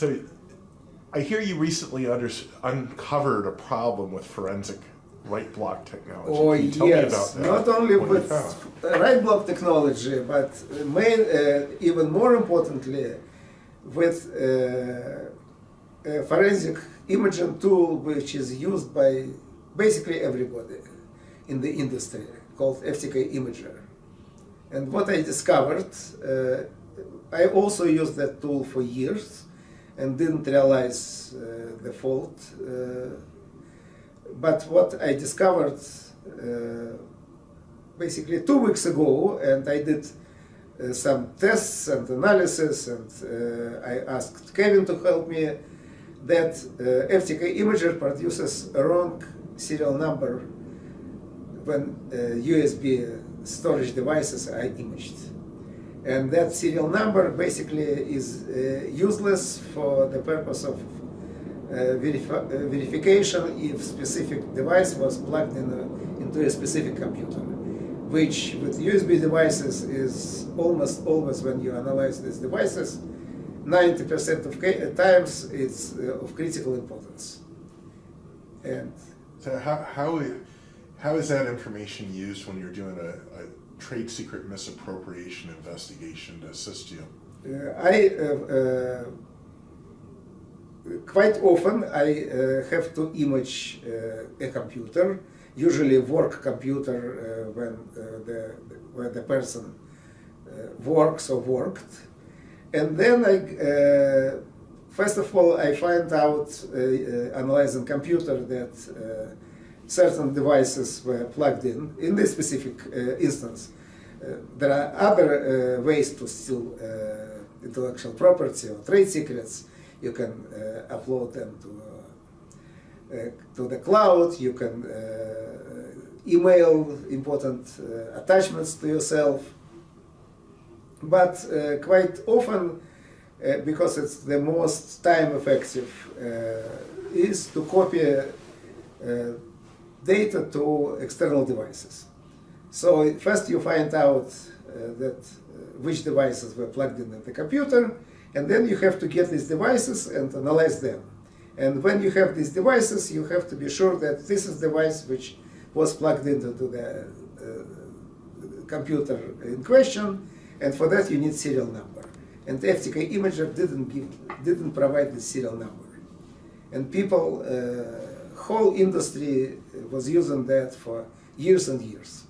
So, I hear you recently under, uncovered a problem with forensic write block technology. Oh Can you tell yes, me about that? not only with write block technology, but main, uh, even more importantly, with uh, a forensic imaging tool which is used by basically everybody in the industry called FTK Imager. And what I discovered, uh, I also used that tool for years and didn't realize uh, the fault. Uh, but what I discovered uh, basically two weeks ago, and I did uh, some tests and analysis, and uh, I asked Kevin to help me, that uh, FTK Imager produces a wrong serial number when USB storage devices are imaged. And that serial number basically is uh, useless for the purpose of uh, verifi uh, verification if specific device was plugged in a, into a specific computer, which with USB devices is almost always when you analyze these devices, 90% of times it's uh, of critical importance. And So how, how, how is that information used when you're doing a, a trade secret misappropriation investigation to assist you? Uh, I uh, uh, quite often I uh, have to image uh, a computer, usually work computer uh, when the where the person works or worked, and then I. First of all, I find out, analyzing computer, that certain devices were plugged in. In this specific uh, instance, uh, there are other uh, ways to steal intellectual property or trade secrets. You can upload them to to the cloud. You can email important uh, attachments to yourself. But uh, quite often, uh, because it's the most time effective, is to copy data to external devices. So first you find out uh, that uh, which devices were plugged in at the computer, and then you have to get these devices and analyze them. And when you have these devices, you have to be sure that this is the device which was plugged into the uh, computer in question, and for that you need serial number. And FTK Imager didn't give, didn't provide the serial number, and people, uh, whole industry was using that for years and years.